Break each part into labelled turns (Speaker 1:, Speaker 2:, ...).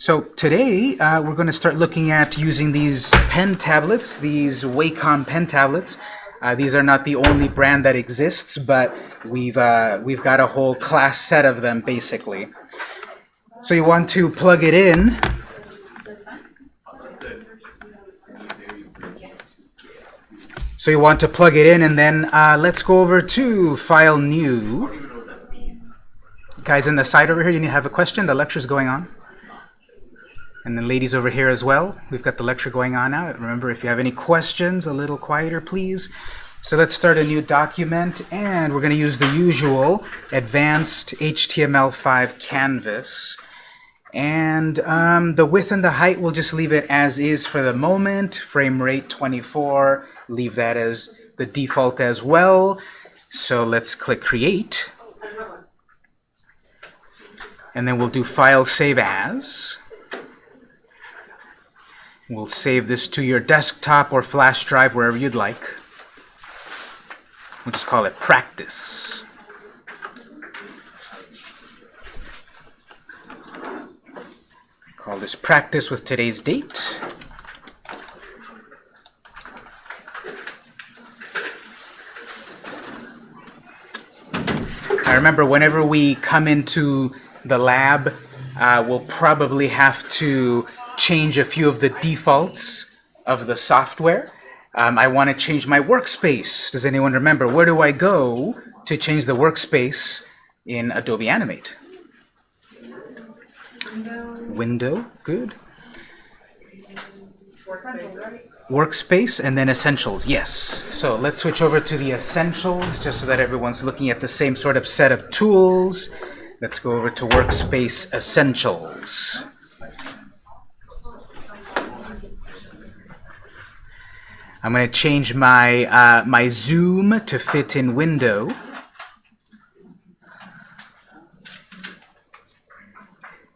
Speaker 1: So today uh, we're going to start looking at using these pen tablets, these Wacom pen tablets. Uh, these are not the only brand that exists, but we've uh, we've got a whole class set of them basically. So you want to plug it in. So you want to plug it in, and then uh, let's go over to File New. Guys in the side over here, you need to have a question. The lecture's going on. And then ladies over here as well. We've got the lecture going on now. Remember, if you have any questions, a little quieter, please. So let's start a new document, and we're going to use the usual Advanced HTML5 Canvas. And um, the width and the height, we'll just leave it as is for the moment. Frame rate 24, leave that as the default as well. So let's click Create. And then we'll do File Save As. We'll save this to your desktop or flash drive, wherever you'd like. We'll just call it Practice. Call this Practice with today's date. I remember whenever we come into the lab, uh, we'll probably have to change a few of the defaults of the software. Um, I want to change my workspace. Does anyone remember? Where do I go to change the workspace in Adobe Animate? Window. Window, good. Workspace and then Essentials, yes. So let's switch over to the Essentials just so that everyone's looking at the same sort of set of tools. Let's go over to Workspace Essentials. I'm going to change my, uh, my zoom to fit in window.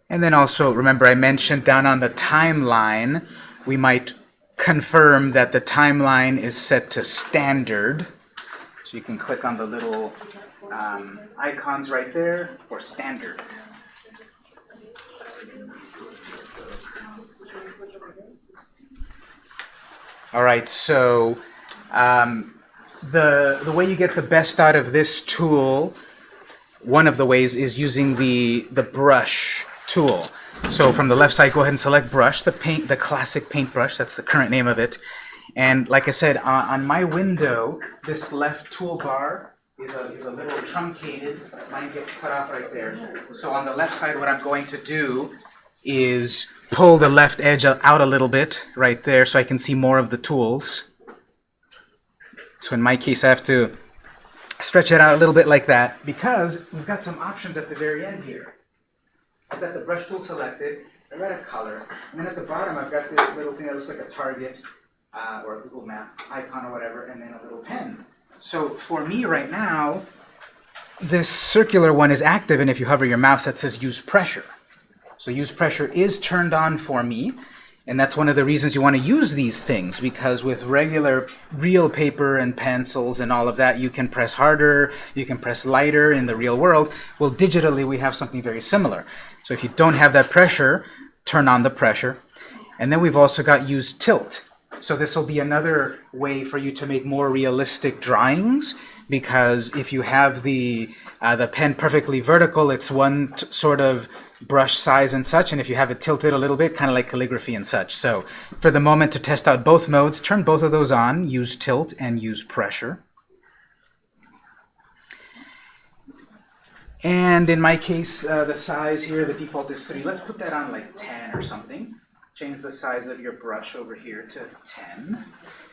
Speaker 1: And then also, remember I mentioned down on the timeline, we might confirm that the timeline is set to standard. So you can click on the little um, icons right there for standard. All right, so um, the, the way you get the best out of this tool, one of the ways is using the, the brush tool. So from the left side, go ahead and select brush, the paint, the classic paintbrush, that's the current name of it. And like I said, on my window, this left toolbar is a, is a little truncated. Mine gets cut off right there. So on the left side, what I'm going to do is pull the left edge out a little bit right there so I can see more of the tools. So in my case, I have to stretch it out a little bit like that because we've got some options at the very end here. I've got the brush tool selected, I've got a color, and then at the bottom I've got this little thing that looks like a target uh, or a Google Map icon or whatever, and then a little pen. So for me right now, this circular one is active, and if you hover your mouse, that says use pressure. So use pressure is turned on for me, and that's one of the reasons you want to use these things, because with regular real paper and pencils and all of that, you can press harder, you can press lighter in the real world. Well, digitally, we have something very similar. So if you don't have that pressure, turn on the pressure. And then we've also got use tilt. So this will be another way for you to make more realistic drawings, because if you have the, uh, the pen perfectly vertical, it's one sort of brush size and such, and if you have it tilted a little bit, kind of like calligraphy and such. So for the moment to test out both modes, turn both of those on, use tilt and use pressure. And in my case, uh, the size here, the default is 3. Let's put that on like 10 or something. Change the size of your brush over here to 10.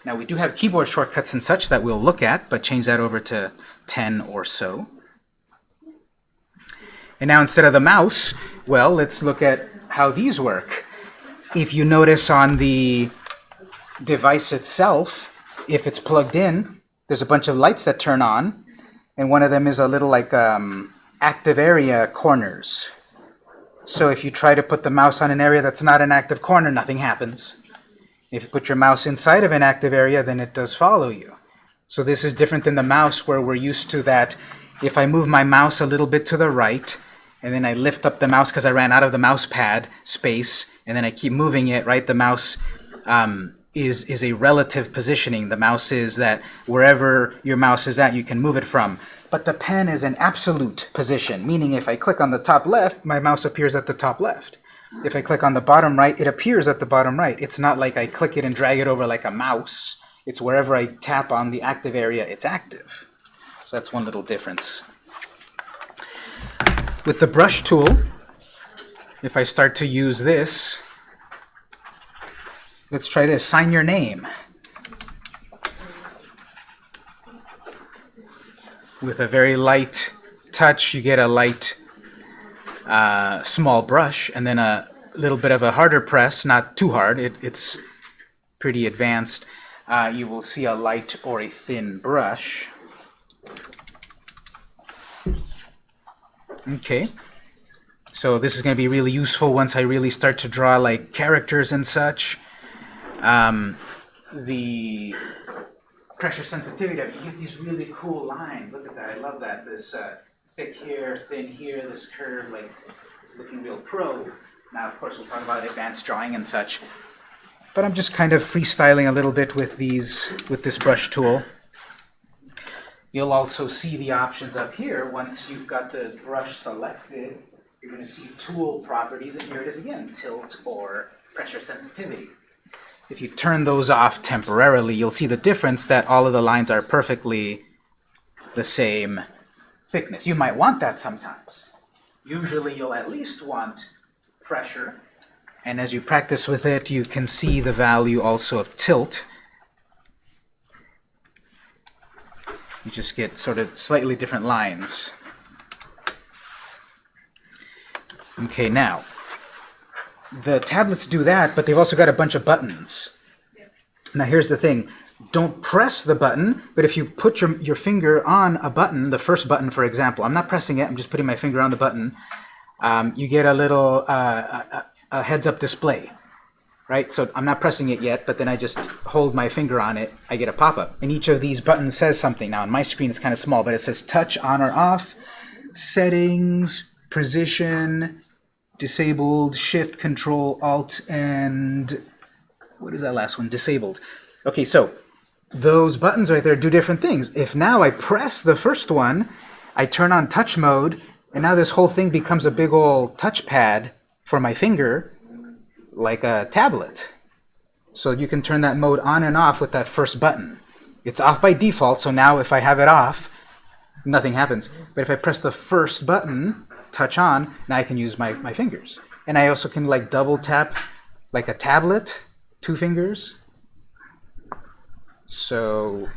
Speaker 1: Now we do have keyboard shortcuts and such that we'll look at, but change that over to 10 or so. And now instead of the mouse, well, let's look at how these work. If you notice on the device itself, if it's plugged in, there's a bunch of lights that turn on, and one of them is a little like um, active area corners. So if you try to put the mouse on an area that's not an active corner, nothing happens. If you put your mouse inside of an active area, then it does follow you. So this is different than the mouse where we're used to that if I move my mouse a little bit to the right, and then I lift up the mouse because I ran out of the mouse pad space, and then I keep moving it, right? The mouse um, is, is a relative positioning. The mouse is that wherever your mouse is at, you can move it from. But the pen is an absolute position, meaning if I click on the top left, my mouse appears at the top left. If I click on the bottom right, it appears at the bottom right. It's not like I click it and drag it over like a mouse. It's wherever I tap on the active area, it's active. So that's one little difference. With the brush tool, if I start to use this, let's try this, sign your name. With a very light touch, you get a light uh, small brush, and then a little bit of a harder press, not too hard, it, it's pretty advanced. Uh, you will see a light or a thin brush. Okay. So this is going to be really useful once I really start to draw like characters and such. Um, the pressure sensitivity, you get these really cool lines. Look at that. I love that. This uh, thick here, thin here, this curve, like it's looking real pro. Now, of course, we'll talk about advanced drawing and such. But I'm just kind of freestyling a little bit with these, with this brush tool. You'll also see the options up here. Once you've got the brush selected, you're going to see tool properties, and here it is again, tilt or pressure sensitivity. If you turn those off temporarily, you'll see the difference that all of the lines are perfectly the same thickness. You might want that sometimes. Usually you'll at least want pressure, and as you practice with it, you can see the value also of tilt. You just get sort of slightly different lines. Okay, now, the tablets do that, but they've also got a bunch of buttons. Now here's the thing. Don't press the button, but if you put your, your finger on a button, the first button, for example, I'm not pressing it, I'm just putting my finger on the button, um, you get a little uh, a, a heads-up display. Right, so I'm not pressing it yet, but then I just hold my finger on it, I get a pop-up. And each of these buttons says something. Now on my screen it's kind of small, but it says touch on or off, settings, position, disabled, shift, control, alt, and what is that last one? Disabled. Okay, so those buttons right there do different things. If now I press the first one, I turn on touch mode, and now this whole thing becomes a big old touchpad for my finger, like a tablet. So you can turn that mode on and off with that first button. It's off by default, so now if I have it off, nothing happens. But if I press the first button, touch on, now I can use my, my fingers. And I also can like double tap like a tablet, two fingers. So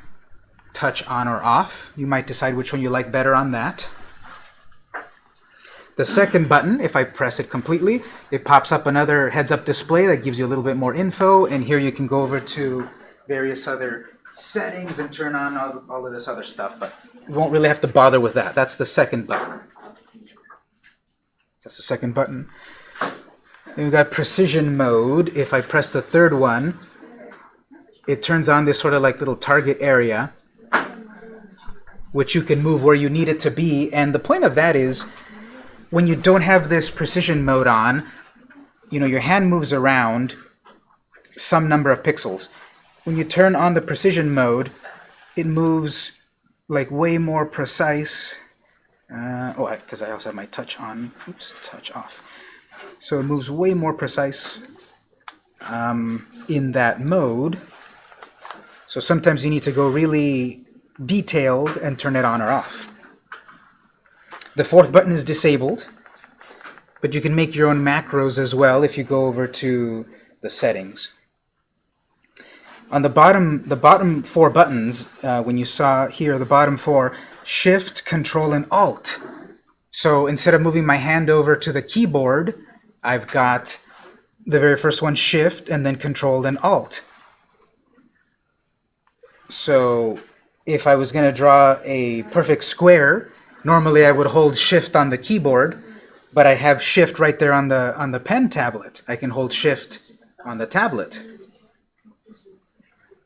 Speaker 1: touch on or off. You might decide which one you like better on that. The second button, if I press it completely, it pops up another heads-up display that gives you a little bit more info, and here you can go over to various other settings and turn on all, all of this other stuff, but you won't really have to bother with that. That's the second button. That's the second button. Then we've got precision mode. If I press the third one, it turns on this sort of like little target area, which you can move where you need it to be. And the point of that is, when you don't have this precision mode on, you know, your hand moves around some number of pixels. When you turn on the precision mode, it moves like way more precise. Uh, oh, because I also have my touch on. Oops, touch off. So it moves way more precise um, in that mode. So sometimes you need to go really detailed and turn it on or off. The fourth button is disabled, but you can make your own macros as well if you go over to the settings. On the bottom, the bottom four buttons, uh, when you saw here, the bottom four, Shift, Control, and Alt. So instead of moving my hand over to the keyboard, I've got the very first one, Shift, and then Control and Alt. So if I was going to draw a perfect square, Normally I would hold shift on the keyboard, but I have shift right there on the on the pen tablet. I can hold shift on the tablet.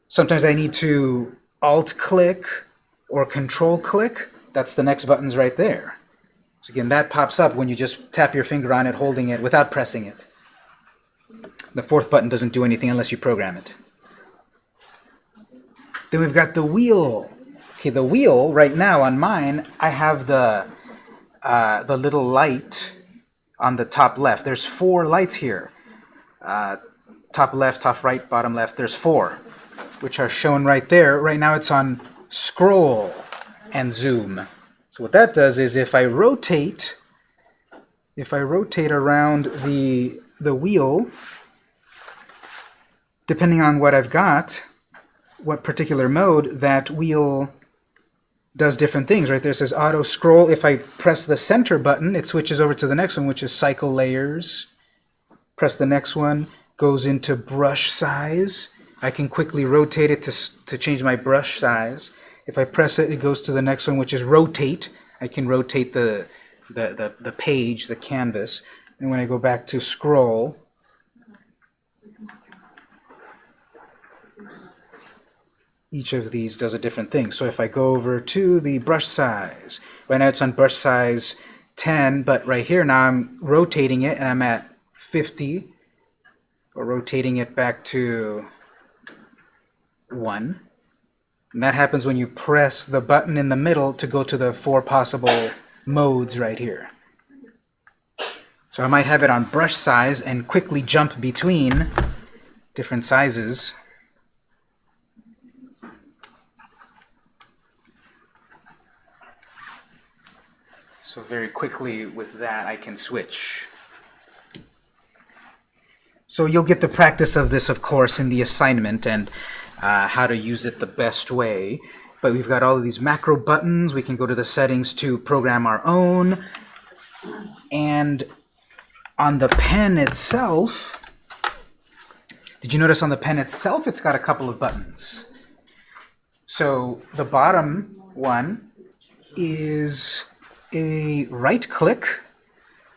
Speaker 1: Sometimes I need to alt click or control click. That's the next buttons right there. So again, that pops up when you just tap your finger on it, holding it, without pressing it. The fourth button doesn't do anything unless you program it. Then we've got the wheel. Okay, the wheel, right now on mine, I have the, uh, the little light on the top left. There's four lights here. Uh, top left, top right, bottom left. There's four, which are shown right there. Right now it's on scroll and zoom. So what that does is if I rotate, if I rotate around the, the wheel, depending on what I've got, what particular mode, that wheel does different things. Right there says auto scroll. If I press the center button, it switches over to the next one, which is cycle layers. Press the next one, goes into brush size. I can quickly rotate it to, to change my brush size. If I press it, it goes to the next one, which is rotate. I can rotate the, the, the, the page, the canvas. And when I go back to scroll, each of these does a different thing. So if I go over to the brush size, right now it's on brush size 10, but right here now I'm rotating it and I'm at 50, or rotating it back to 1. And that happens when you press the button in the middle to go to the four possible modes right here. So I might have it on brush size and quickly jump between different sizes. So very quickly with that I can switch. So you'll get the practice of this, of course, in the assignment and uh, how to use it the best way. But we've got all of these macro buttons. We can go to the settings to program our own. And on the pen itself, did you notice on the pen itself it's got a couple of buttons? So the bottom one is a right click.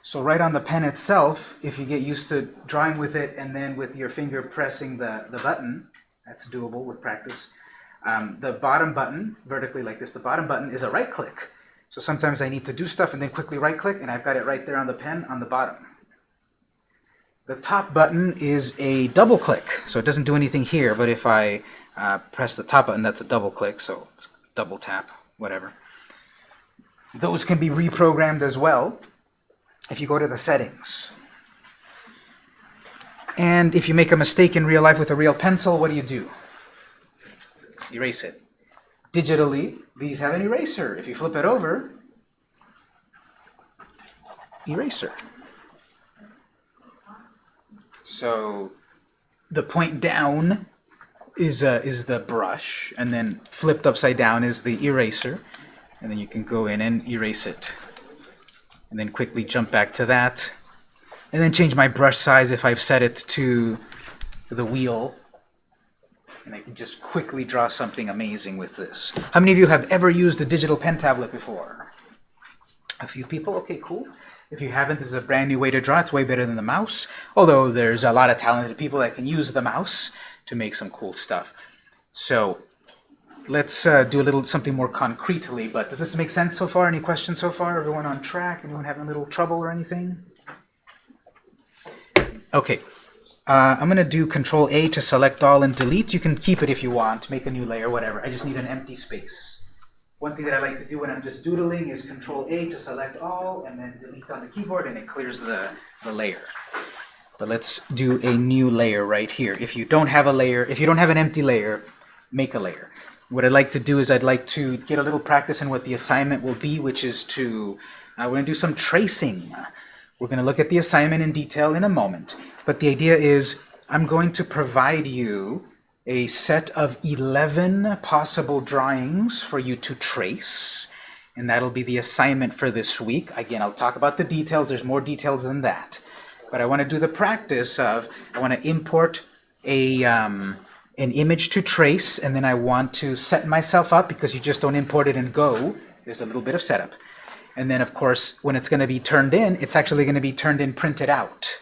Speaker 1: So right on the pen itself, if you get used to drawing with it and then with your finger pressing the, the button, that's doable with practice. Um, the bottom button, vertically like this, the bottom button is a right click. So sometimes I need to do stuff and then quickly right click and I've got it right there on the pen on the bottom. The top button is a double click, so it doesn't do anything here, but if I uh, press the top button, that's a double click, so it's double tap, whatever. Those can be reprogrammed as well if you go to the settings. And if you make a mistake in real life with a real pencil, what do you do? Erase it. Digitally, these have an eraser. If you flip it over, eraser. So the point down is, uh, is the brush, and then flipped upside down is the eraser. And then you can go in and erase it. And then quickly jump back to that and then change my brush size if I've set it to the wheel. And I can just quickly draw something amazing with this. How many of you have ever used a digital pen tablet before? A few people? Okay, cool. If you haven't, this is a brand new way to draw. It's way better than the mouse, although there's a lot of talented people that can use the mouse to make some cool stuff. So let's uh, do a little something more concretely, but does this make sense so far? Any questions so far? Everyone on track? Anyone having a little trouble or anything? Okay, uh, I'm going to do Control A to select all and delete. You can keep it if you want, make a new layer, whatever. I just need an empty space. One thing that I like to do when I'm just doodling is Control A to select all, and then delete on the keyboard, and it clears the, the layer. But let's do a new layer right here. If you don't have a layer, if you don't have an empty layer, make a layer. What I'd like to do is I'd like to get a little practice in what the assignment will be, which is to, uh, we're going to do some tracing. We're going to look at the assignment in detail in a moment, but the idea is I'm going to provide you a set of 11 possible drawings for you to trace, and that'll be the assignment for this week. Again, I'll talk about the details. There's more details than that. But I want to do the practice of, I want to import a, um, an image to trace, and then I want to set myself up, because you just don't import it and go. There's a little bit of setup. And then, of course, when it's going to be turned in, it's actually going to be turned in printed out.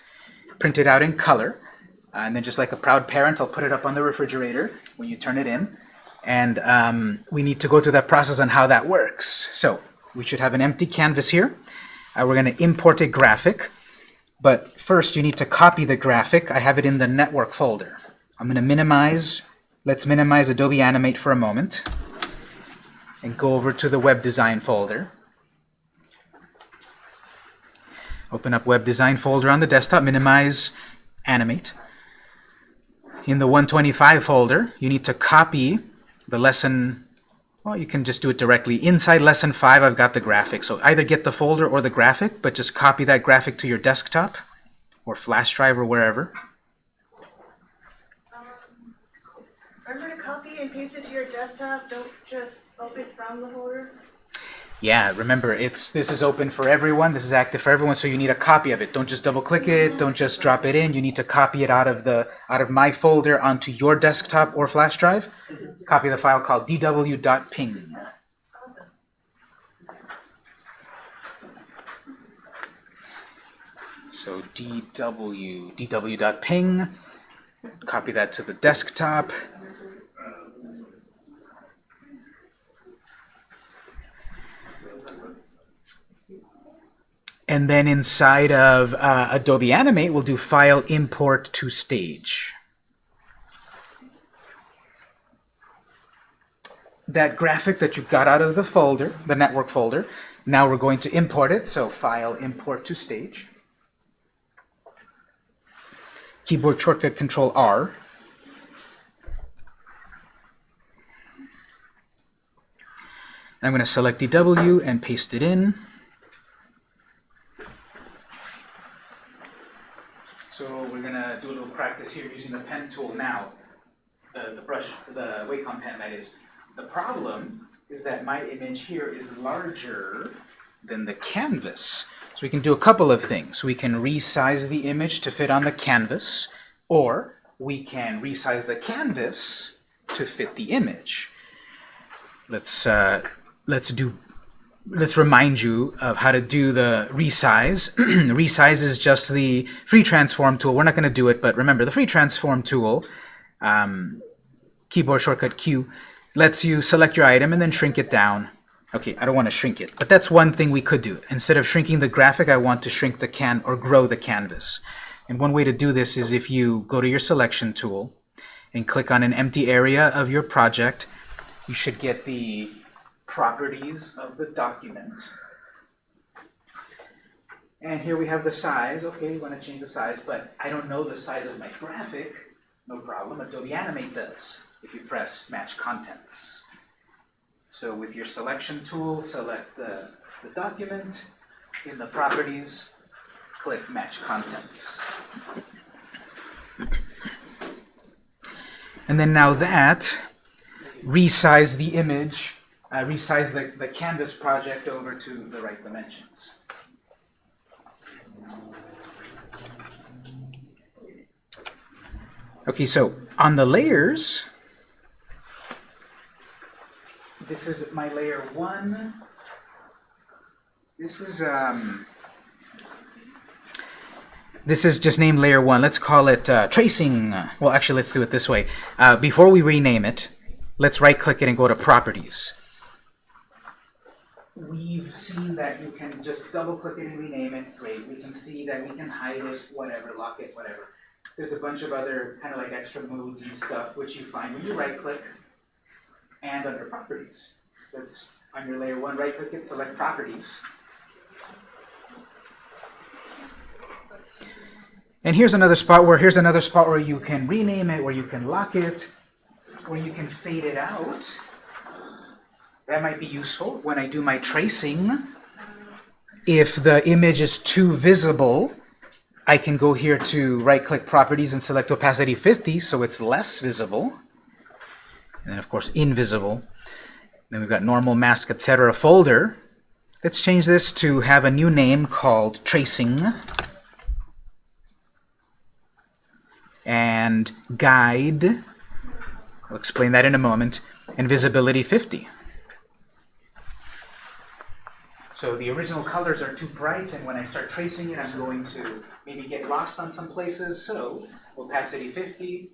Speaker 1: Printed out in color. Uh, and then just like a proud parent, I'll put it up on the refrigerator when you turn it in. And um, we need to go through that process on how that works. So we should have an empty canvas here. uh, we're going to import a graphic. But first, you need to copy the graphic. I have it in the network folder. I'm going to minimize. Let's minimize Adobe Animate for a moment and go over to the web design folder. Open up web design folder on the desktop, minimize, animate. In the 125 folder, you need to copy the lesson, well, you can just do it directly. Inside lesson 5, I've got the graphic. So either get the folder or the graphic, but just copy that graphic to your desktop or flash drive or wherever.
Speaker 2: Remember paste it to your desktop, don't just open from the folder?
Speaker 1: Yeah, remember, it's this is open for everyone. This is active for everyone, so you need a copy of it. Don't just double-click it. Don't just drop it in. You need to copy it out of the out of my folder onto your desktop or flash drive. Copy the file called dw.ping. So dw dw.ping. Copy that to the desktop. And then inside of uh, Adobe Animate, we'll do File Import to Stage. That graphic that you got out of the folder, the network folder, now we're going to import it. So File Import to Stage. Keyboard shortcut Control R. I'm going to select DW and paste it in. So we're gonna do a little practice here using the pen tool now. The, the brush, the Wacom pen that is. The problem is that my image here is larger than the canvas. So we can do a couple of things. We can resize the image to fit on the canvas, or we can resize the canvas to fit the image. Let's uh, let's do let's remind you of how to do the resize. resize is just the free transform tool. We're not going to do it, but remember, the free transform tool, um, keyboard shortcut Q, lets you select your item and then shrink it down. Okay, I don't want to shrink it, but that's one thing we could do. Instead of shrinking the graphic, I want to shrink the can or grow the canvas. And one way to do this is if you go to your selection tool and click on an empty area of your project, you should get the properties of the document. And here we have the size. Okay, you want to change the size, but I don't know the size of my graphic. No problem. Adobe Animate does if you press Match Contents. So with your selection tool, select the, the document. In the Properties, click Match Contents. And then now that, resize the image uh, resize the, the canvas project over to the right dimensions. Okay, so on the layers, this is my layer one. This is um, this is just named layer one. Let's call it uh, tracing. Well, actually, let's do it this way. Uh, before we rename it, let's right-click it and go to Properties we've seen that you can just double click it and rename it, great. We can see that we can hide it, whatever, lock it, whatever. There's a bunch of other kind of like extra modes and stuff which you find when you right click and under properties. That's on your layer one, right click it, select properties. And here's another spot where here's another spot where you can rename it, where you can lock it, where you can fade it out. That might be useful when I do my tracing. If the image is too visible, I can go here to right-click Properties and select Opacity 50 so it's less visible. And then, of course, invisible. Then we've got Normal, Mask, etc. folder. Let's change this to have a new name called Tracing. And Guide. I'll explain that in a moment. And Visibility 50. So the original colors are too bright, and when I start tracing it, I'm going to maybe get lost on some places. So opacity 50,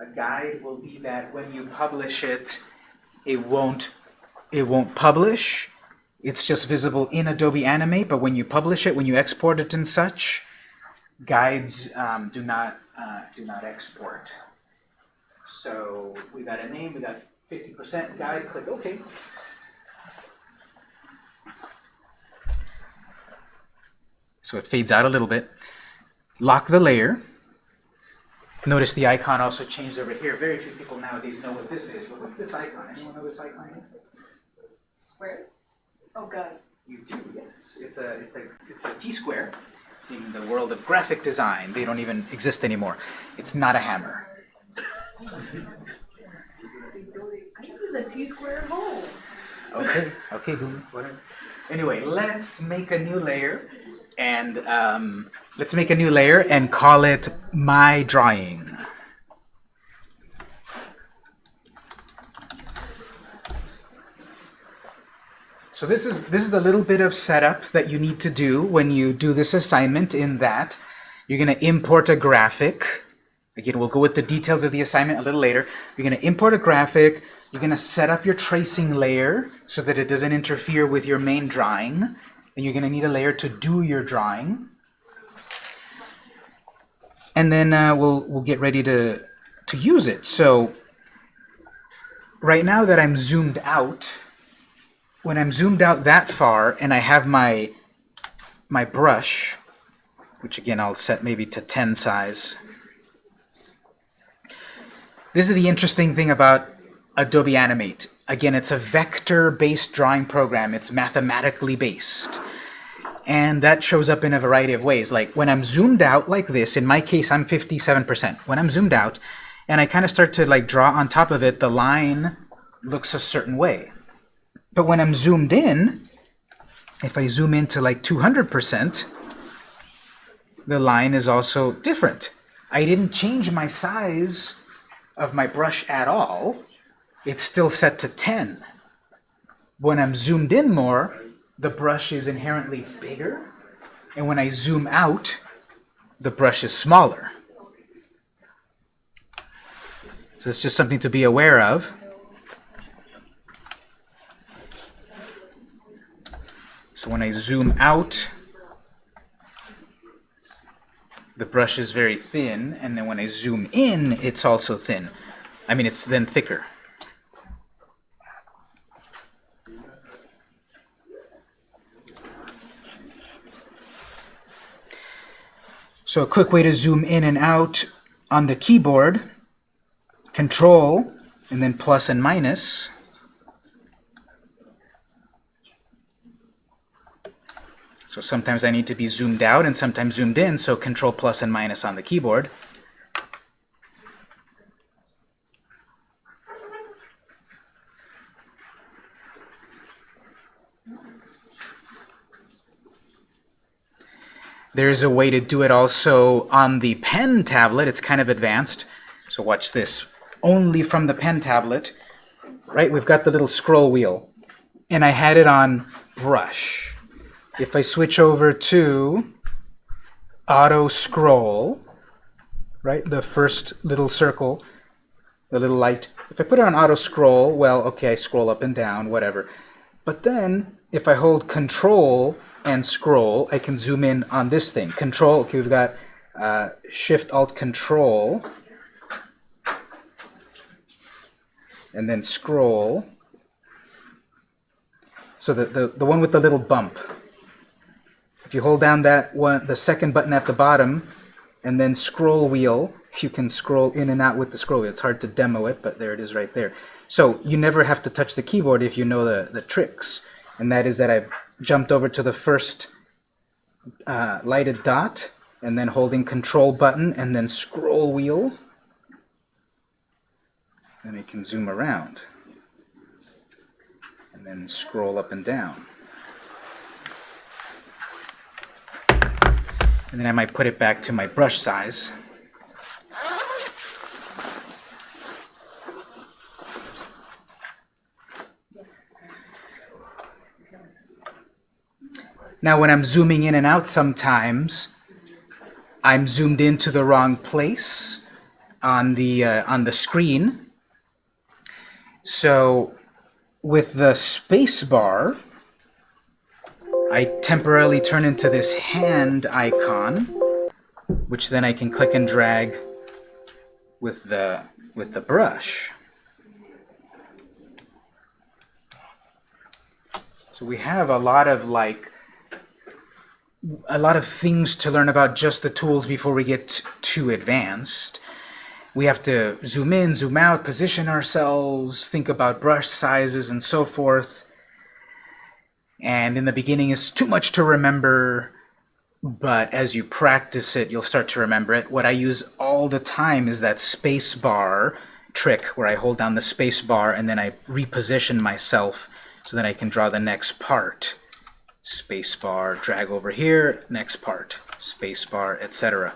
Speaker 1: a guide will be that when you publish it, it won't, it won't publish it's just visible in Adobe Animate, but when you publish it, when you export it and such, guides um, do not uh, do not export. So we got a name, we got 50% guide, click OK. So it fades out a little bit. Lock the layer. Notice the icon also changed over here. Very few people nowadays know what this is, but what's this icon? Anyone know this icon?
Speaker 2: Square? Oh, God.
Speaker 1: You do, yes. It's a it's a it's a T-square in the world of graphic design. They don't even exist anymore. It's not a hammer.
Speaker 2: I use a T-square mold.
Speaker 1: Okay, okay, whatever. Anyway, let's make a new layer and um, let's make a new layer and call it my drawing. So this is this is the little bit of setup that you need to do when you do this assignment in that you're going to import a graphic. Again, we'll go with the details of the assignment a little later. You're going to import a graphic. You're going to set up your tracing layer so that it doesn't interfere with your main drawing. You're going to need a layer to do your drawing. And then uh, we'll, we'll get ready to, to use it. So right now that I'm zoomed out, when I'm zoomed out that far and I have my, my brush, which again I'll set maybe to 10 size, this is the interesting thing about Adobe Animate. Again, it's a vector-based drawing program. It's mathematically based. And that shows up in a variety of ways. Like when I'm zoomed out like this, in my case, I'm 57%. When I'm zoomed out and I kind of start to like draw on top of it, the line looks a certain way. But when I'm zoomed in, if I zoom into like 200%, the line is also different. I didn't change my size of my brush at all, it's still set to 10. When I'm zoomed in more, the brush is inherently bigger, and when I zoom out, the brush is smaller. So it's just something to be aware of. So when I zoom out, the brush is very thin, and then when I zoom in, it's also thin. I mean, it's then thicker. So a quick way to zoom in and out on the keyboard, Control, and then plus and minus. So sometimes I need to be zoomed out and sometimes zoomed in, so control plus and minus on the keyboard. There's a way to do it also on the pen tablet. It's kind of advanced. So watch this. Only from the pen tablet, right? We've got the little scroll wheel. And I had it on brush. If I switch over to auto scroll, right, the first little circle, the little light, if I put it on auto scroll, well, okay, I scroll up and down, whatever. But then if I hold control and scroll, I can zoom in on this thing. Control, okay, we've got uh, Shift Alt Control, and then scroll. So the, the, the one with the little bump. If you hold down that one, the second button at the bottom, and then scroll wheel, you can scroll in and out with the scroll wheel. It's hard to demo it, but there it is right there. So you never have to touch the keyboard if you know the, the tricks. And that is that I've jumped over to the first uh, lighted dot, and then holding control button, and then scroll wheel. Then I can zoom around. And then scroll up and down. And then I might put it back to my brush size. Now when I'm zooming in and out sometimes, I'm zoomed into the wrong place on the, uh, on the screen. So with the space bar, I temporarily turn into this hand icon, which then I can click and drag with the with the brush. So we have a lot of like a lot of things to learn about just the tools before we get too advanced. We have to zoom in, zoom out, position ourselves, think about brush sizes and so forth. And in the beginning it's too much to remember, but as you practice it, you'll start to remember it. What I use all the time is that space bar trick where I hold down the space bar and then I reposition myself so that I can draw the next part. Space bar, drag over here, next part, spacebar, etc.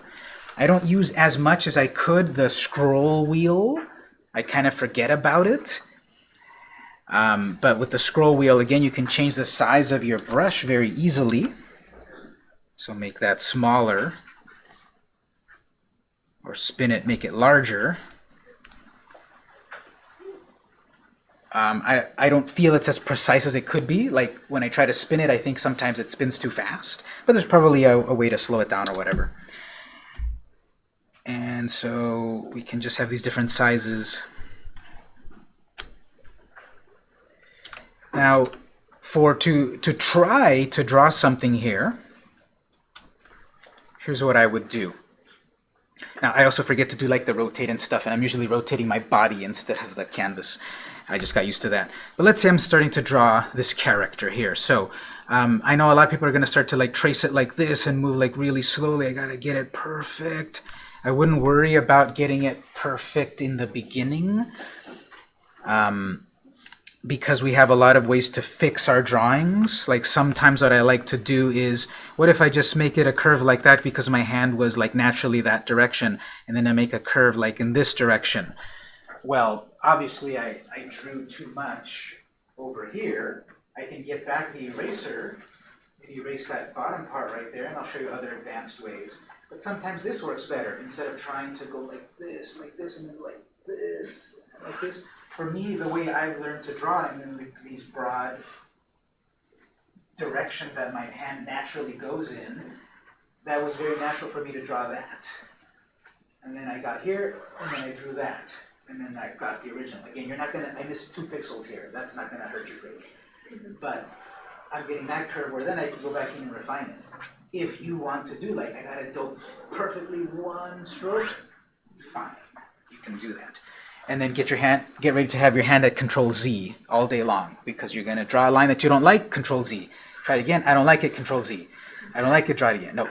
Speaker 1: I don't use as much as I could the scroll wheel. I kind of forget about it. Um, but with the scroll wheel, again, you can change the size of your brush very easily. So make that smaller. Or spin it, make it larger. Um, I, I don't feel it's as precise as it could be. Like when I try to spin it, I think sometimes it spins too fast. But there's probably a, a way to slow it down or whatever. And so we can just have these different sizes. Now, for to, to try to draw something here, here's what I would do. Now, I also forget to do like the rotate and stuff, and I'm usually rotating my body instead of the canvas. I just got used to that. But let's say I'm starting to draw this character here. So um, I know a lot of people are going to start to like trace it like this and move like really slowly. I got to get it perfect. I wouldn't worry about getting it perfect in the beginning um, because we have a lot of ways to fix our drawings. Like sometimes what I like to do is, what if I just make it a curve like that because my hand was like naturally that direction, and then I make a curve like in this direction. Well, obviously I, I drew too much over here. I can get back the eraser and erase that bottom part right there, and I'll show you other advanced ways. But sometimes this works better, instead of trying to go like this, like this, and then like this, like this. For me, the way I've learned to draw in these broad directions that my hand naturally goes in, that was very natural for me to draw that. And then I got here, and then I drew that and then I got the original. Again, you're not gonna, I missed two pixels here, that's not gonna hurt you greatly. But I'm getting that curve where then I can go back in and refine it. If you want to do like, I gotta do perfectly one stroke, fine, you can do that. And then get your hand, get ready to have your hand at Control Z all day long because you're gonna draw a line that you don't like, Control Z. Try it again, I don't like it, Control Z. I don't like it, try it again. No.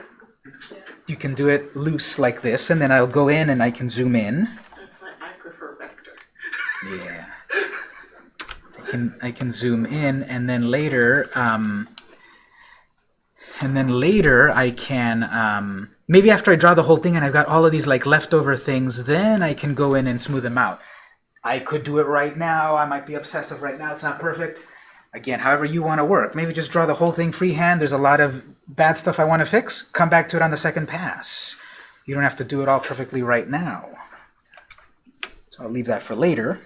Speaker 1: You can do it loose like this, and then I'll go in and I can zoom in.
Speaker 3: That's why I prefer vector.
Speaker 1: Yeah. I can I can zoom in and then later um, and then later I can um, maybe after I draw the whole thing and I've got all of these like leftover things then I can go in and smooth them out. I could do it right now. I might be obsessive right now. It's not perfect. Again, however you want to work. Maybe just draw the whole thing freehand. There's a lot of bad stuff I want to fix. Come back to it on the second pass. You don't have to do it all perfectly right now. So I'll leave that for later.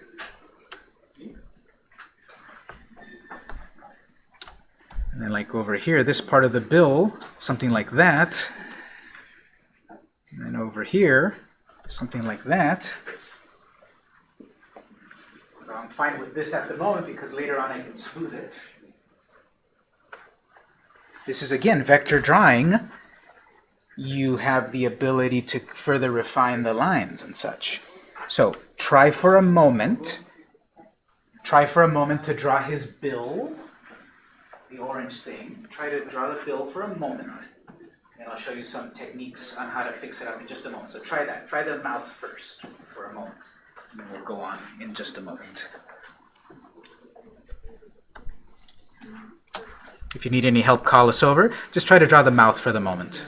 Speaker 1: And then like over here, this part of the bill, something like that. And then over here, something like that. So I'm fine with this at the moment because later on I can smooth it. This is again vector drawing. You have the ability to further refine the lines and such. So try for a moment, try for a moment to draw his bill, the orange thing. Try to draw the bill for a moment, and I'll show you some techniques on how to fix it up in just a moment. So try that. Try the mouth first for a moment, and then we'll go on in just a moment. If you need any help, call us over. Just try to draw the mouth for the moment.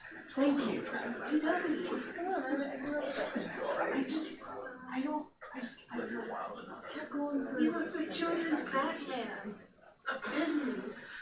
Speaker 4: Thank you. You done it. I just, I don't, I, I kept going
Speaker 2: He was the children's Batman.
Speaker 4: A business,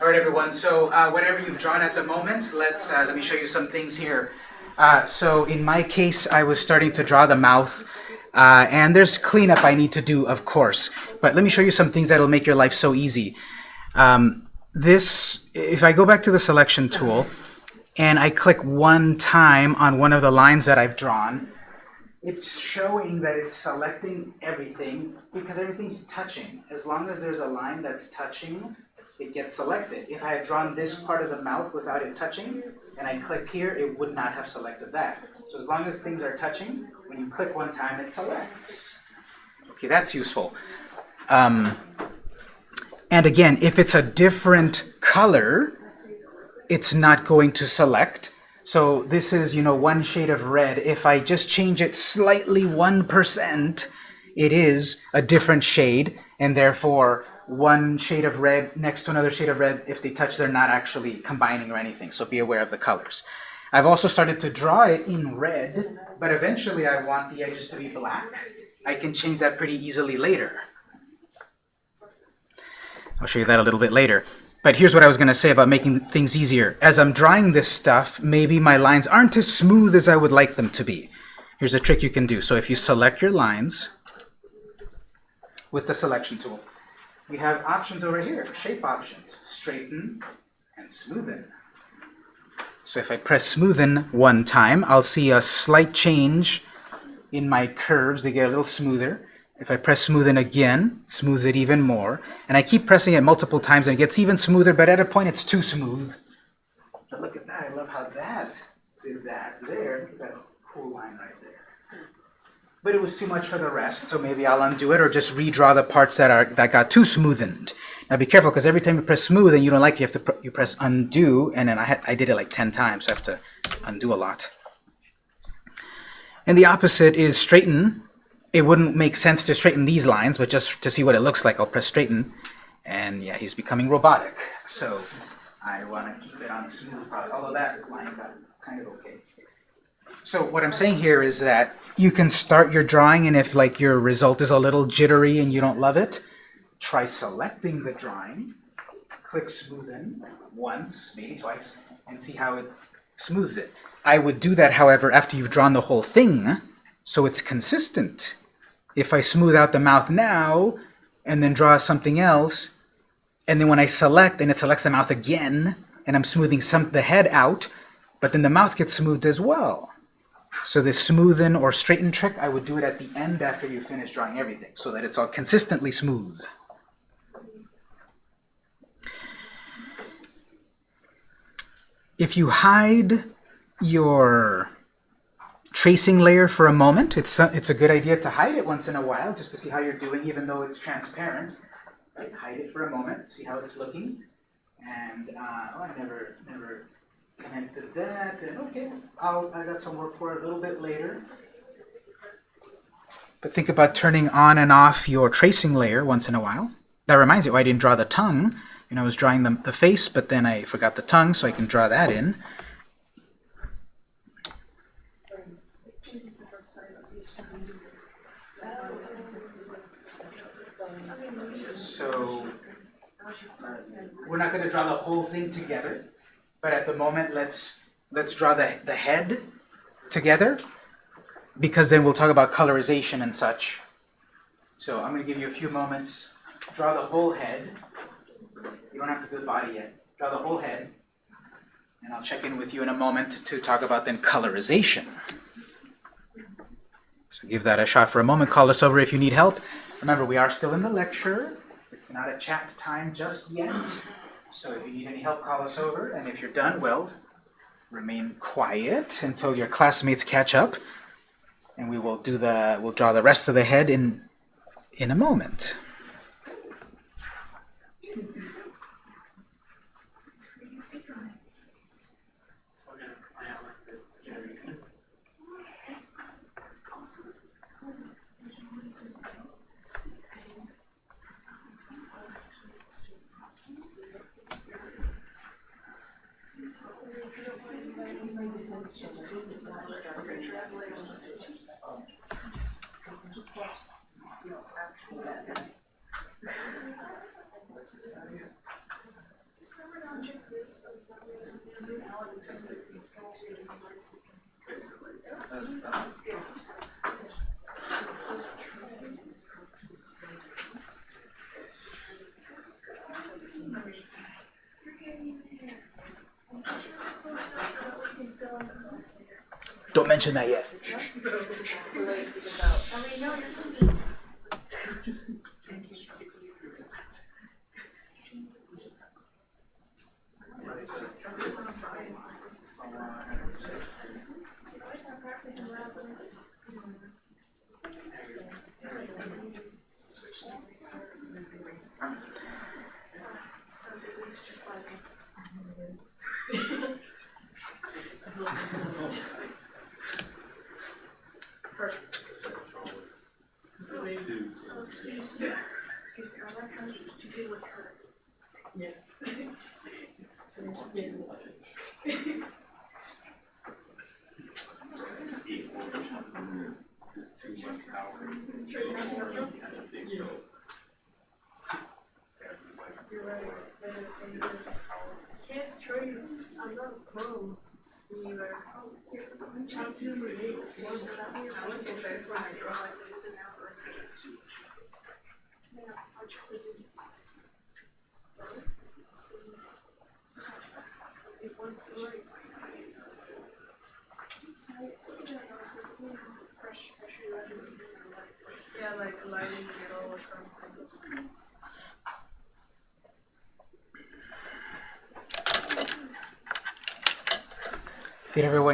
Speaker 1: All right, everyone, so uh, whatever you've drawn at the moment, let's, uh, let me show you some things here. Uh, so in my case, I was starting to draw the mouth, uh, and there's cleanup I need to do, of course. But let me show you some things that'll make your life so easy. Um, this, if I go back to the selection tool, and I click one time on one of the lines that I've drawn, it's showing that it's selecting everything because everything's touching. As long as there's a line that's touching, it gets selected. If I had drawn this part of the mouth without it touching, and I click here, it would not have selected that. So as long as things are touching, when you click one time, it selects. Okay, that's useful. Um, and again, if it's a different color, it's not going to select. So this is, you know, one shade of red. If I just change it slightly 1%, it is a different shade, and therefore one shade of red next to another shade of red, if they touch, they're not actually combining or anything, so be aware of the colors. I've also started to draw it in red, but eventually I want the edges to be black. I can change that pretty easily later. I'll show you that a little bit later. But here's what I was going to say about making things easier. As I'm drawing this stuff, maybe my lines aren't as smooth as I would like them to be. Here's a trick you can do. So if you select your lines with the selection tool, we have options over here, shape options, straighten and smoothen. So if I press smoothen one time, I'll see a slight change in my curves. They get a little smoother. If I press smoothen again, smooths it even more. And I keep pressing it multiple times and it gets even smoother, but at a point it's too smooth. But look at that, I love how that did that there. That cool line right there. But it was too much for the rest, so maybe I'll undo it or just redraw the parts that are that got too smoothened. Now be careful, because every time you press smooth and you don't like it, you have to pr you press undo, and then I, had, I did it like 10 times, so I have to undo a lot. And the opposite is straighten. It wouldn't make sense to straighten these lines, but just to see what it looks like, I'll press straighten. And yeah, he's becoming robotic. So I want to keep it on smooth, although that line got kind of okay. So what I'm saying here is that you can start your drawing, and if like your result is a little jittery and you don't love it, try selecting the drawing, click smoothen once, maybe twice, and see how it smooths it. I would do that, however, after you've drawn the whole thing, so it's consistent. If I smooth out the mouth now, and then draw something else, and then when I select, and it selects the mouth again, and I'm smoothing some the head out, but then the mouth gets smoothed as well. So this smoothen or straighten trick, I would do it at the end after you finish drawing everything, so that it's all consistently smooth. If you hide your tracing layer for a moment, it's a, it's a good idea to hide it once in a while, just to see how you're doing, even though it's transparent. Right? Hide it for a moment, see how it's looking. And, uh, oh, I never, never connected that, and okay, I'll, I got some work for it a little bit later. But think about turning on and off your tracing layer once in a while. That reminds me, why I didn't draw the tongue. You know, I was drawing the, the face, but then I forgot the tongue, so I can draw that in. So, we're not going to draw the whole thing together, but at the moment, let's let's draw the, the head together, because then we'll talk about colorization and such. So I'm going to give you a few moments. Draw the whole head. You don't have to do the body yet. Draw the whole head. And I'll check in with you in a moment to talk about then colorization. So give that a shot for a moment. Call us over if you need help. Remember, we are still in the lecture. Not a chat time just yet. So if you need any help, call us over. And if you're done, well, remain quiet until your classmates catch up. And we will do the, we'll draw the rest of the head in, in a moment. Don't mention that yet.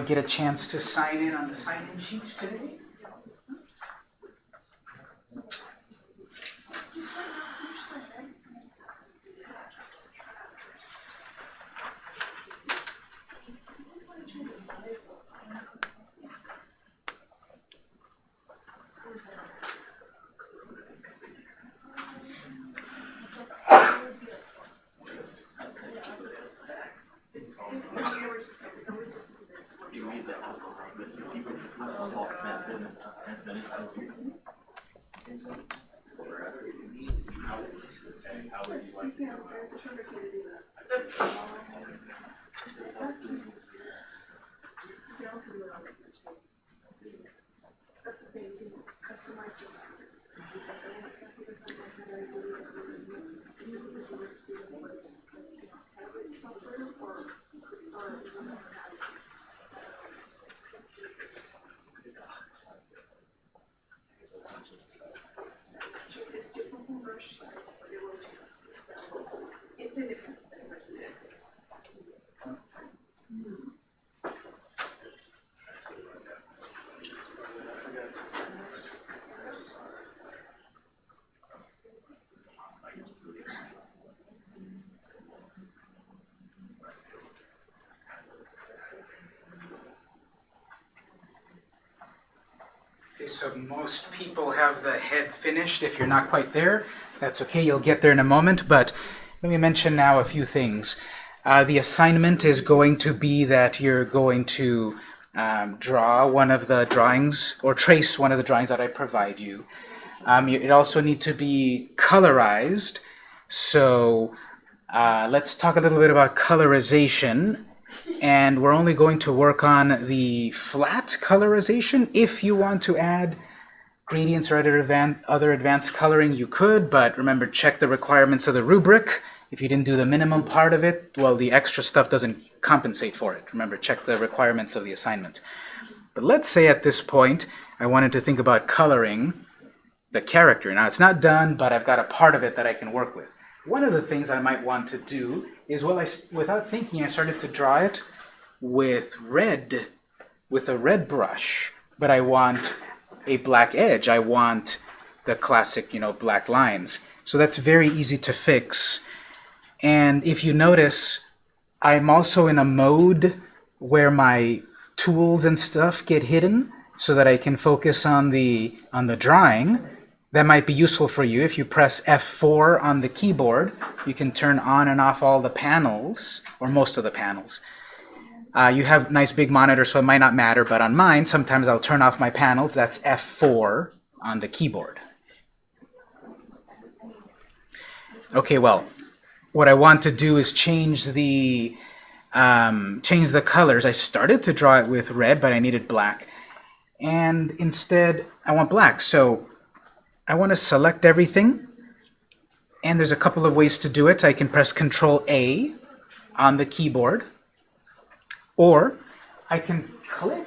Speaker 1: get a chance to sign in on the sign-in sheets today? Okay, so most people have the head finished. If you're not quite there, that's okay. You'll get there in a moment. But let me mention now a few things. Uh, the assignment is going to be that you're going to um, draw one of the drawings or trace one of the drawings that I provide you. Um, you it also need to be colorized. So uh, let's talk a little bit about colorization and we're only going to work on the flat colorization. If you want to add gradients or other, advan other advanced coloring, you could, but remember, check the requirements of the rubric. If you didn't do the minimum part of it, well, the extra stuff doesn't compensate for it. Remember, check the requirements of the assignment. But let's say at this point, I wanted to think about coloring the character. Now, it's not done, but I've got a part of it that I can work with. One of the things I might want to do is, well, I, without thinking, I started to draw it with red, with a red brush, but I want a black edge. I want the classic, you know, black lines. So that's very easy to fix. And if you notice, I'm also in a mode where my tools and stuff get hidden so that I can focus on the on the drawing. That might be useful for you. If you press F4 on the keyboard, you can turn on and off all the panels, or most of the panels. Uh, you have nice big monitor, so it might not matter, but on mine, sometimes I'll turn off my panels. That's F4 on the keyboard. Okay, well, what I want to do is change the um, change the colors. I started to draw it with red, but I needed black. And instead, I want black. So I want to select everything. And there's a couple of ways to do it. I can press Control A on the keyboard. Or I can click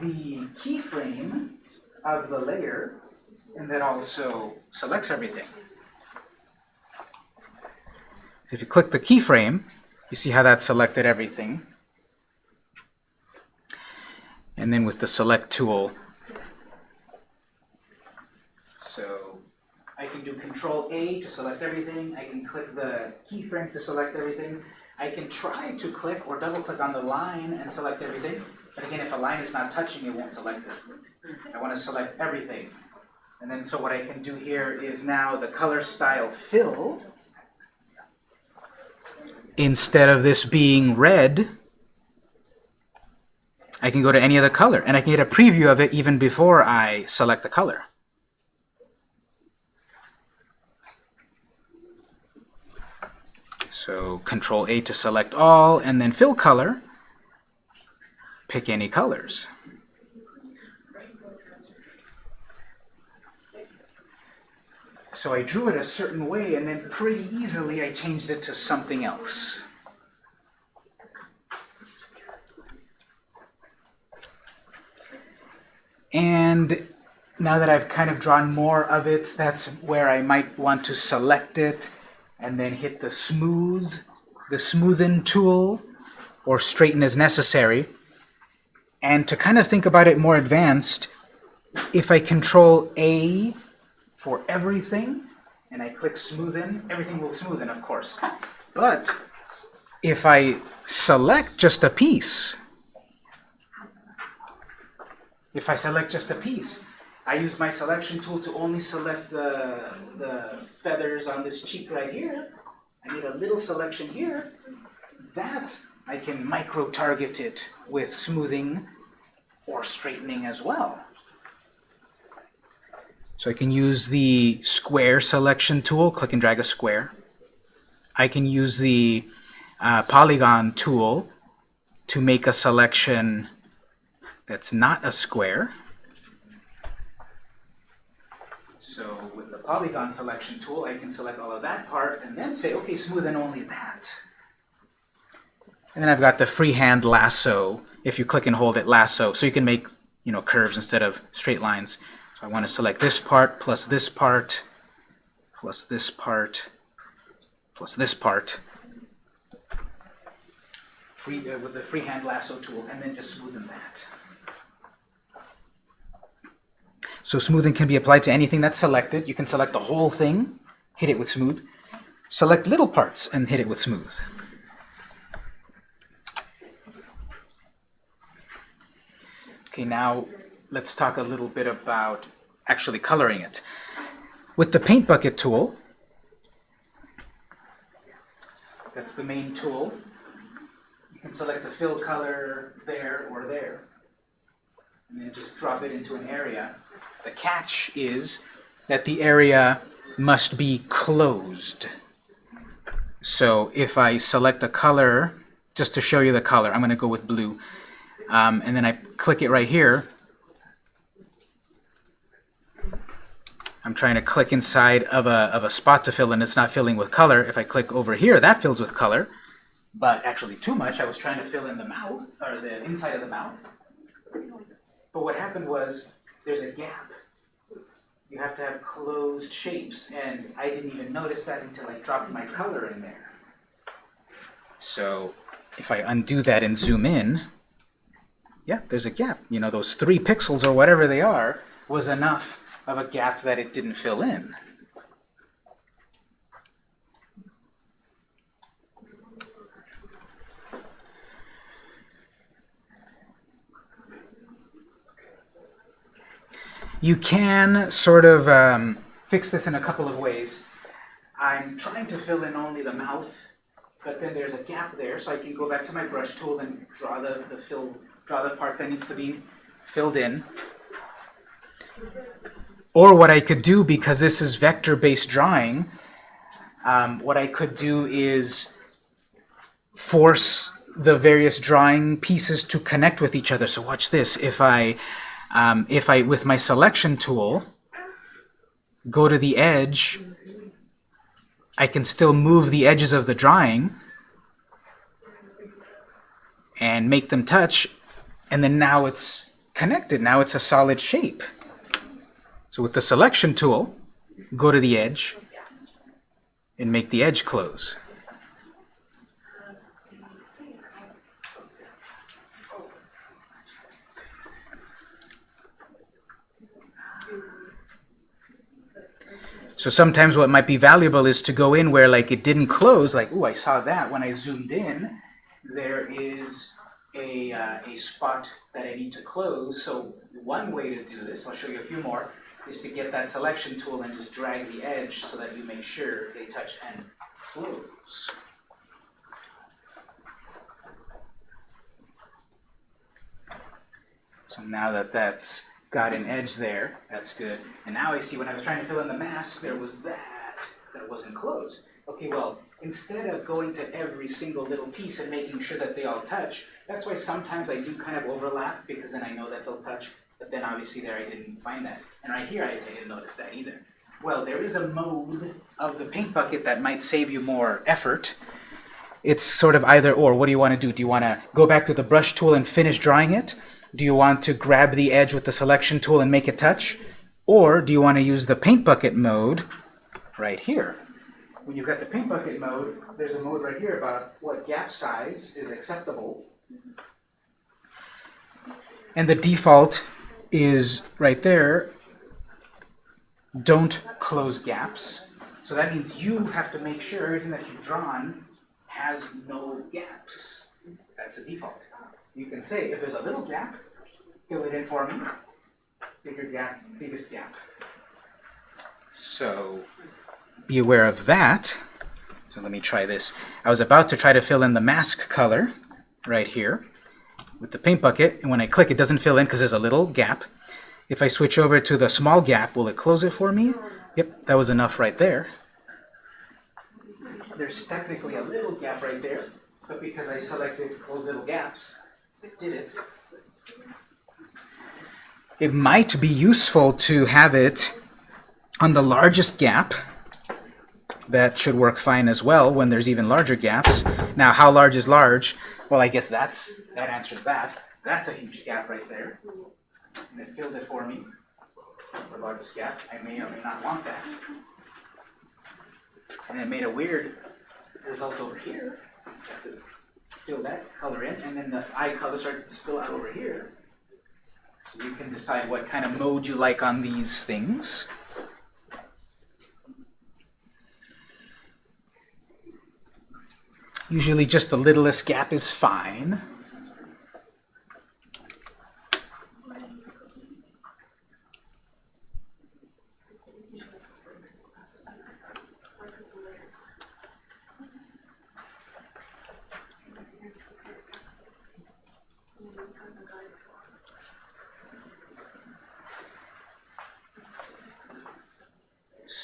Speaker 1: the keyframe of the layer, and that also selects everything. If you click the keyframe, you see how that selected everything. And then with the select tool, so I can do control A to select everything. I can click the keyframe to select everything. I can try to click or double click on the line and select everything. But again, if a line is not touching, it won't select it. I want to select everything. And then so what I can do here is now the color style fill instead of this being red, I can go to any other color, and I can get a preview of it even before I select the color. So Control A to select all, and then fill color, pick any colors. So I drew it a certain way, and then pretty easily I changed it to something else. And now that I've kind of drawn more of it, that's where I might want to select it and then hit the smooth, the smoothen tool, or straighten as necessary. And to kind of think about it more advanced, if I control A for everything, and I click smoothen, everything will smoothen, of course. But if I select just a piece, if I select just a piece, I use my selection tool to only select the, the feathers on this cheek right here. I need a little selection here. That I can micro-target it with smoothing or straightening as well. So I can use the square selection tool, click and drag a square. I can use the uh, polygon tool to make a selection that's not a square. So with the polygon selection tool, I can select all of that part and then say, okay, smooth and only that. And then I've got the freehand lasso. If you click and hold it, lasso. So you can make, you know, curves instead of straight lines. So I want to select this part plus this part plus this part plus this part free, uh, with the freehand lasso tool and then just smoothen that. So smoothing can be applied to anything that's selected. You can select the whole thing, hit it with smooth. Select little parts and hit it with smooth. Okay, now let's talk a little bit about actually coloring it. With the paint bucket tool, that's the main tool, you can select the fill color there or there, and then just drop it into an area. The catch is that the area must be closed. So if I select a color, just to show you the color, I'm going to go with blue, um, and then I click it right here, I'm trying to click inside of a, of a spot to fill and it's not filling with color. If I click over here, that fills with color. But actually too much, I was trying to fill in the mouth, or the inside of the mouth. But what happened was, there's a gap. You have to have closed shapes, and I didn't even notice that until I dropped my color in there. So if I undo that and zoom in, yeah, there's a gap. You know, those three pixels or whatever they are was enough of a gap that it didn't fill in. You can sort of um, fix this in a couple of ways. I'm trying to fill in only the mouth, but then there's a gap there, so I can go back to my brush tool and draw the, the fill, draw the part that needs to be filled in. Or what I could do, because this is vector-based drawing, um, what I could do is force the various drawing pieces to connect with each other. So watch this. If I, um, if I, with my selection tool, go to the edge, I can still move the edges of the drawing and make them touch, and then now it's connected. Now it's a solid shape. So with the selection tool, go to the edge and make the edge close. So sometimes what might be valuable is to go in where like it didn't close, like, oh, I saw that. When I zoomed in, there is a, uh, a spot that I need to close. So one way to do this, I'll show you a few more, is to get that selection tool and just drag the edge so that you make sure they touch and close. So now that that's got an edge there, that's good. And now I see when I was trying to fill in the mask, there was that, that wasn't closed. Okay, well, instead of going to every single little piece and making sure that they all touch, that's why sometimes I do kind of overlap, because then I know that they'll touch, but then obviously there I didn't find that. And right here, I, I didn't notice that either. Well, there is a mode of the paint bucket that might save you more effort. It's sort of either or. What do you want to do? Do you want to go back to the brush tool and finish drawing it? Do you want to grab the edge with the selection tool and make it touch? Or do you want to use the paint bucket mode right here? When you've got the paint bucket mode, there's a mode right here about what gap size is acceptable. And the default is right there, don't close gaps. So that means you have to make sure everything that you've drawn has no gaps. That's the default. You can say, if there's a little gap, fill it in for me. Bigger gap, biggest gap. So be aware of that. So let me try this. I was about to try to fill in the mask color right here with the paint bucket, and when I click, it doesn't fill in because there's a little gap. If I switch over to the small gap, will it close it for me? Yep, that was enough right there. There's technically a little gap right there, but because I selected those little gaps, it did it. It might be useful to have it on the largest gap. That should work fine as well when there's even larger gaps. Now, how large is large? Well, I guess that's that answers that. That's a huge gap right there. And it filled it for me. The largest gap. I may or may not want that. And it made a weird result over here. Have to fill that color in, and then the eye color started to spill out over here. You can decide what kind of mode you like on these things. Usually just the littlest gap is fine.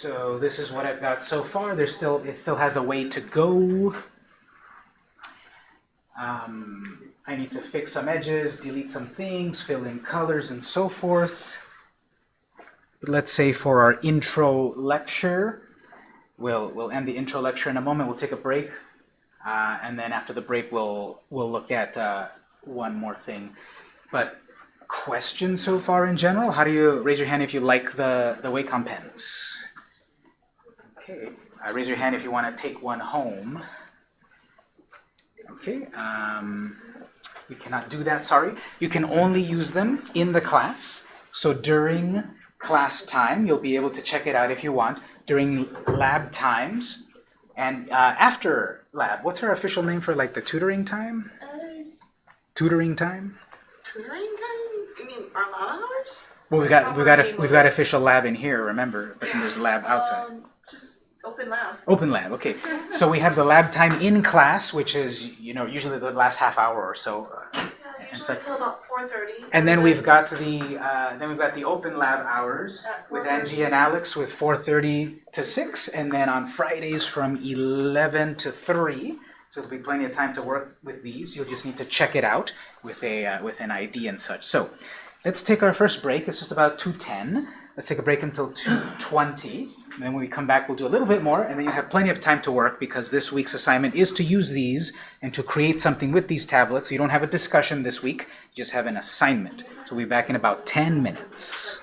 Speaker 1: So this is what I've got so far. There's still it still has a way to go. Um, I need to fix some edges, delete some things, fill in colors, and so forth. But let's say for our intro lecture, we'll we'll end the intro lecture in a moment. We'll take a break, uh, and then after the break, we'll we'll look at uh, one more thing. But questions so far in general? How do you raise your hand if you like the the Wacom pens? Okay, uh, raise your hand if you want to take one home. Okay, um, we cannot do that, sorry. You can only use them in the class. So during class time, you'll be able to check it out if you want. During lab times and uh, after lab, what's our official name for like the tutoring time?
Speaker 4: Uh,
Speaker 1: Tutoring time?
Speaker 4: tutoring time? You mean our lab hours?
Speaker 1: Well, we've got we've got a, we've got official lab in here, remember? But then there's a lab outside.
Speaker 4: Um, open lab.
Speaker 1: Open lab, okay. So we have the lab time in class, which is, you know, usually the last half hour or so.
Speaker 4: Yeah, usually till about four thirty.
Speaker 1: And then we've got the, uh, then we've got the open lab hours with Angie and Alex with 4:30 to 6, and then on Fridays from 11 to 3. So there'll be plenty of time to work with these. You'll just need to check it out with a uh, with an ID and such. So let's take our first break. It's just about 2:10. Let's take a break until 2:20. And then when we come back, we'll do a little bit more, and then you have plenty of time to work because this week's assignment is to use these and to create something with these tablets. You don't have a discussion this week, you just have an assignment. So we'll be back in about 10 minutes.